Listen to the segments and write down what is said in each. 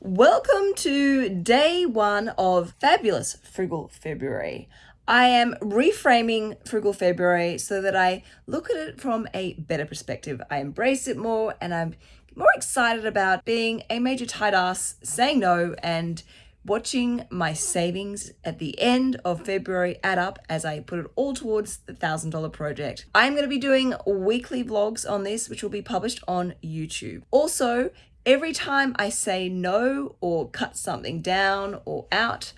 Welcome to day one of fabulous Frugal February. I am reframing Frugal February so that I look at it from a better perspective. I embrace it more and I'm more excited about being a major tight ass, saying no, and watching my savings at the end of February add up as I put it all towards the $1,000 project. I'm going to be doing weekly vlogs on this, which will be published on YouTube. Also, Every time I say no or cut something down or out,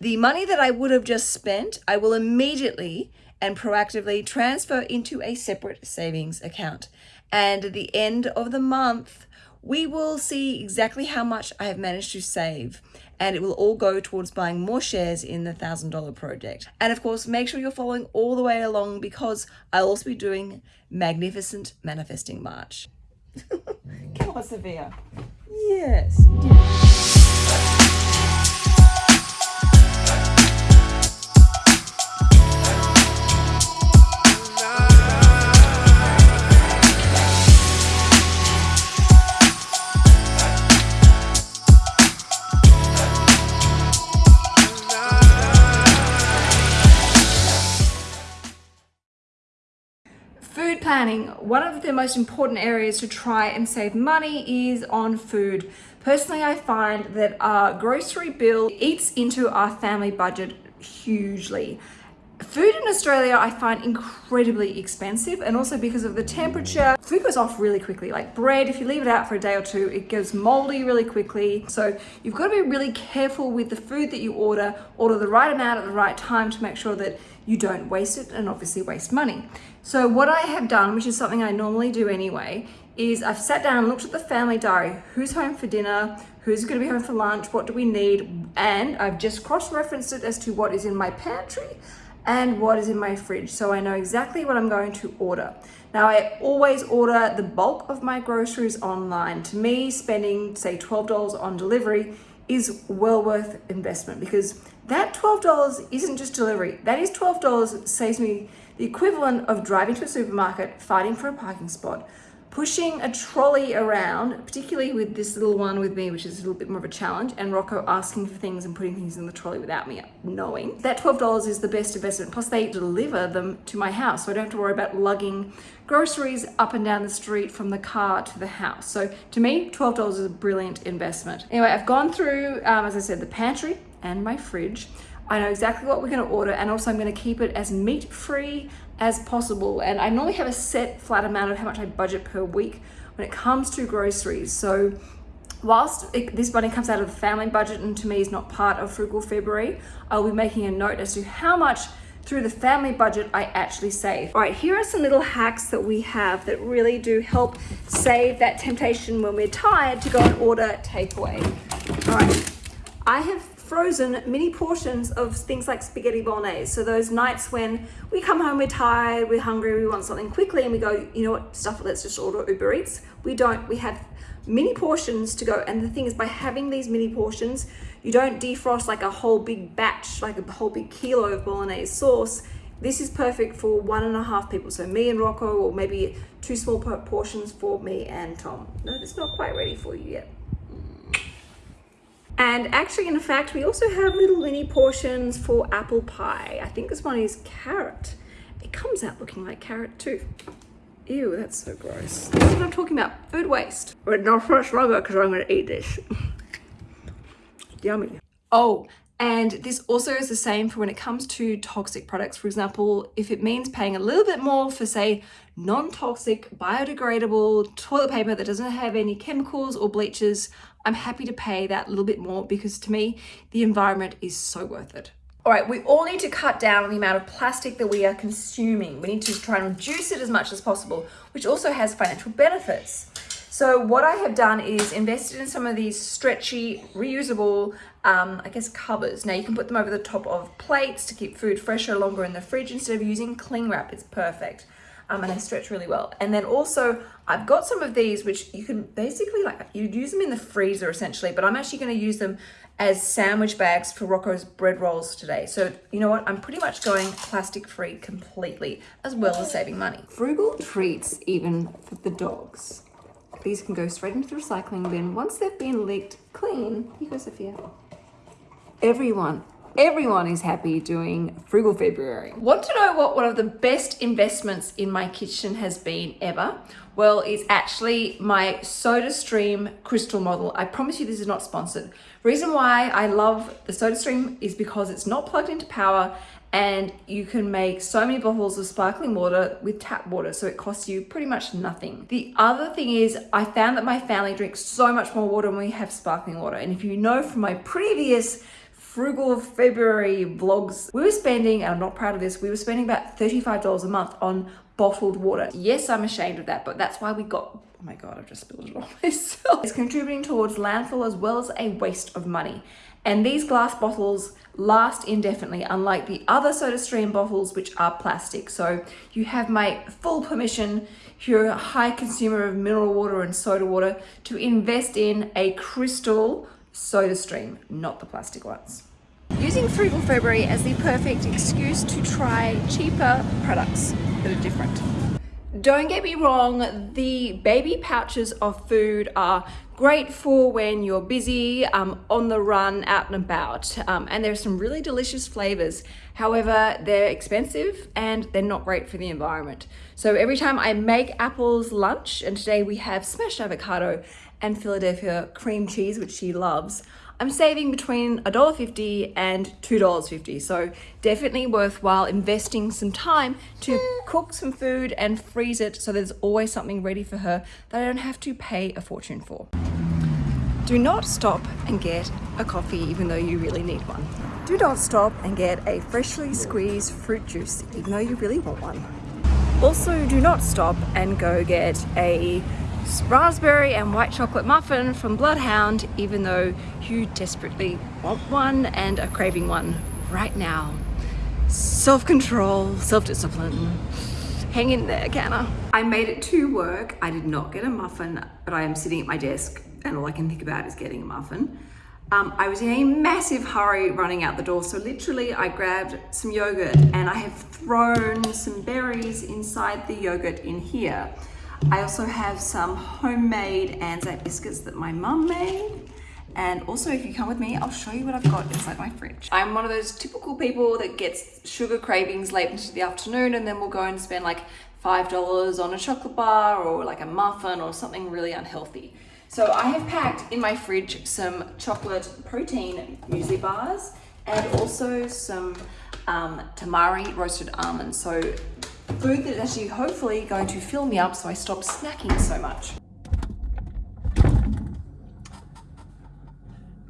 the money that I would have just spent, I will immediately and proactively transfer into a separate savings account. And at the end of the month, we will see exactly how much I have managed to save and it will all go towards buying more shares in the $1,000 project. And of course, make sure you're following all the way along because I'll also be doing Magnificent Manifesting March. Come on, Sophia. Yes. Food planning. One of the most important areas to try and save money is on food. Personally, I find that our grocery bill eats into our family budget hugely. Food in Australia I find incredibly expensive and also because of the temperature, food goes off really quickly. Like bread, if you leave it out for a day or two, it goes moldy really quickly. So you've got to be really careful with the food that you order, order the right amount at the right time to make sure that you don't waste it and obviously waste money. So what I have done, which is something I normally do anyway, is I've sat down and looked at the family diary. Who's home for dinner? Who's going to be home for lunch? What do we need? And I've just cross-referenced it as to what is in my pantry and what is in my fridge. So I know exactly what I'm going to order. Now I always order the bulk of my groceries online. To me, spending say $12 on delivery is well worth investment because that $12 isn't just delivery. That is $12 saves me the equivalent of driving to a supermarket, fighting for a parking spot, pushing a trolley around, particularly with this little one with me, which is a little bit more of a challenge, and Rocco asking for things and putting things in the trolley without me knowing. That $12 is the best investment. Plus they deliver them to my house, so I don't have to worry about lugging groceries up and down the street from the car to the house. So to me, $12 is a brilliant investment. Anyway, I've gone through, um, as I said, the pantry and my fridge. I know exactly what we're going to order and also I'm going to keep it as meat free as possible and I normally have a set flat amount of how much I budget per week when it comes to groceries so whilst it, this money comes out of the family budget and to me is not part of frugal February I'll be making a note as to how much through the family budget I actually save. All right, here are some little hacks that we have that really do help save that temptation when we're tired to go and order takeaway. All right, I have frozen mini portions of things like spaghetti bolognese. So those nights when we come home, we're tired, we're hungry, we want something quickly and we go, you know what, stuff, let's just order Uber Eats. We don't, we have mini portions to go. And the thing is by having these mini portions, you don't defrost like a whole big batch, like a whole big kilo of bolognese sauce. This is perfect for one and a half people. So me and Rocco, or maybe two small portions for me and Tom. No, it's not quite ready for you yet. And actually, in fact, we also have little mini portions for apple pie. I think this one is carrot. It comes out looking like carrot too. Ew, that's so gross. That's what I'm talking about, food waste. But not first longer because I'm gonna eat this. Yummy. Oh, and this also is the same for when it comes to toxic products. For example, if it means paying a little bit more for say non-toxic, biodegradable toilet paper that doesn't have any chemicals or bleaches, I'm happy to pay that little bit more because to me, the environment is so worth it. All right, we all need to cut down on the amount of plastic that we are consuming. We need to try and reduce it as much as possible, which also has financial benefits. So what I have done is invested in some of these stretchy, reusable, um, I guess, covers. Now you can put them over the top of plates to keep food fresher longer in the fridge instead of using cling wrap. It's perfect. Um, and they stretch really well. And then also I've got some of these, which you can basically like, you'd use them in the freezer essentially, but I'm actually going to use them as sandwich bags for Rocco's bread rolls today. So you know what? I'm pretty much going plastic free completely, as well as saving money. Frugal treats even for the dogs. these can go straight into the recycling bin. Once they've been licked clean, here goes Sophia. Everyone, everyone is happy doing Frugal February. Want to know what one of the best investments in my kitchen has been ever? Well, it's actually my SodaStream crystal model. I promise you this is not sponsored. Reason why I love the SodaStream is because it's not plugged into power and you can make so many bottles of sparkling water with tap water so it costs you pretty much nothing. The other thing is I found that my family drinks so much more water when we have sparkling water and if you know from my previous frugal February vlogs, we were spending, and I'm not proud of this, we were spending about $35 a month on bottled water. Yes, I'm ashamed of that, but that's why we got, oh my God, I've just spilled it on myself. It's contributing towards landfill as well as a waste of money. And these glass bottles last indefinitely, unlike the other SodaStream bottles, which are plastic. So you have my full permission, if you're a high consumer of mineral water and soda water, to invest in a crystal SodaStream, not the plastic ones. Using Frugal February as the perfect excuse to try cheaper products that are different. Don't get me wrong, the baby pouches of food are great for when you're busy, um, on the run, out and about. Um, and there's some really delicious flavors. However, they're expensive and they're not great for the environment. So every time I make Apple's lunch, and today we have smashed avocado and Philadelphia cream cheese, which she loves, I'm saving between $1.50 and $2.50. So definitely worthwhile investing some time to cook some food and freeze it so there's always something ready for her that I don't have to pay a fortune for. Do not stop and get a coffee even though you really need one. Do not stop and get a freshly squeezed fruit juice even though you really want one. Also, do not stop and go get a raspberry and white chocolate muffin from Bloodhound, even though you desperately want one and are craving one right now. Self-control, self-discipline. Hang in there, Canna. I made it to work. I did not get a muffin, but I am sitting at my desk and all I can think about is getting a muffin. Um, I was in a massive hurry running out the door. So literally I grabbed some yogurt and I have thrown some berries inside the yogurt in here. I also have some homemade Anzac biscuits that my mum made. And also, if you come with me, I'll show you what I've got inside my fridge. I'm one of those typical people that gets sugar cravings late into the afternoon and then we'll go and spend like $5 on a chocolate bar or like a muffin or something really unhealthy. So I have packed in my fridge some chocolate protein muesli bars and also some um, tamari roasted almonds. So food that is actually hopefully going to fill me up so I stop snacking so much.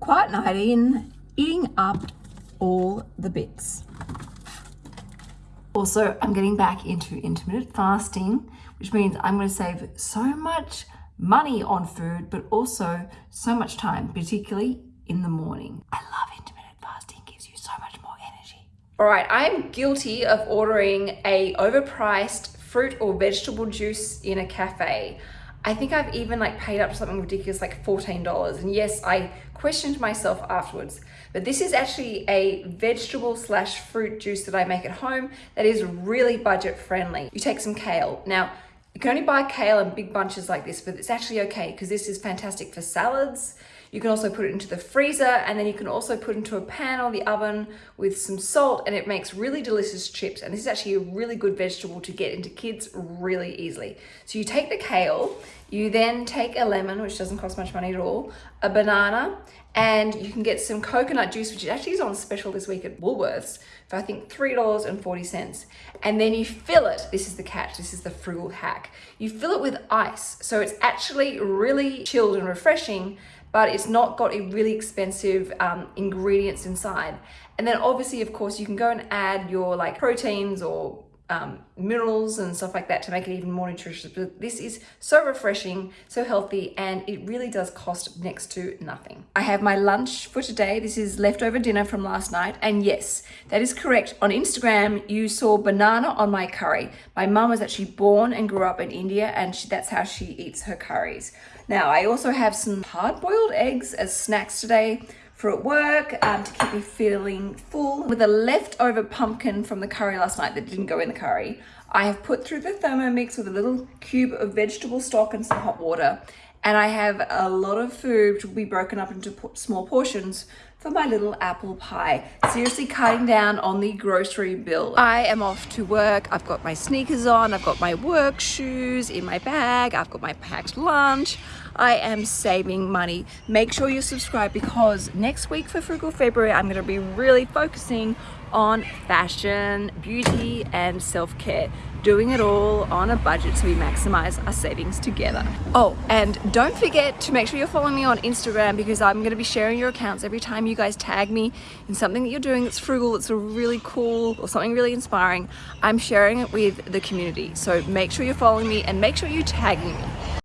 Quiet night in, eating up all the bits. Also, I'm getting back into intermittent fasting, which means I'm going to save so much money on food, but also so much time, particularly in the morning. I love intermittent fasting, gives you so much more energy. All right, I'm guilty of ordering a overpriced fruit or vegetable juice in a cafe. I think I've even like paid up to something ridiculous like $14. And yes, I questioned myself afterwards, but this is actually a vegetable slash fruit juice that I make at home that is really budget friendly. You take some kale. Now, you can only buy kale in big bunches like this, but it's actually okay because this is fantastic for salads, you can also put it into the freezer and then you can also put into a pan or the oven with some salt and it makes really delicious chips. And this is actually a really good vegetable to get into kids really easily. So you take the kale, you then take a lemon, which doesn't cost much money at all, a banana, and you can get some coconut juice, which actually is on special this week at Woolworths for I think $3.40. And then you fill it, this is the catch, this is the frugal hack. You fill it with ice. So it's actually really chilled and refreshing, but it's not got a really expensive um, ingredients inside. And then obviously, of course, you can go and add your like proteins or um, minerals and stuff like that to make it even more nutritious. But this is so refreshing, so healthy, and it really does cost next to nothing. I have my lunch for today. This is leftover dinner from last night. And yes, that is correct. On Instagram, you saw banana on my curry. My mum was actually born and grew up in India, and she, that's how she eats her curries. Now, I also have some hard-boiled eggs as snacks today for at work um, to keep me feeling full. With a leftover pumpkin from the curry last night that didn't go in the curry, I have put through the Thermomix with a little cube of vegetable stock and some hot water. And I have a lot of food which will be broken up into small portions for my little apple pie. Seriously cutting down on the grocery bill. I am off to work. I've got my sneakers on. I've got my work shoes in my bag. I've got my packed lunch. I am saving money. Make sure you subscribe because next week for Frugal February, I'm going to be really focusing on fashion, beauty, and self-care. Doing it all on a budget so we maximize our savings together. Oh, and don't forget to make sure you're following me on Instagram because I'm going to be sharing your accounts every time you guys tag me in something that you're doing that's frugal, that's really cool, or something really inspiring. I'm sharing it with the community. So make sure you're following me and make sure you tag me.